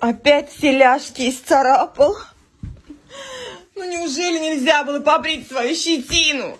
Опять все ляжки исцарапал. Ну неужели нельзя было побрить свою щетину?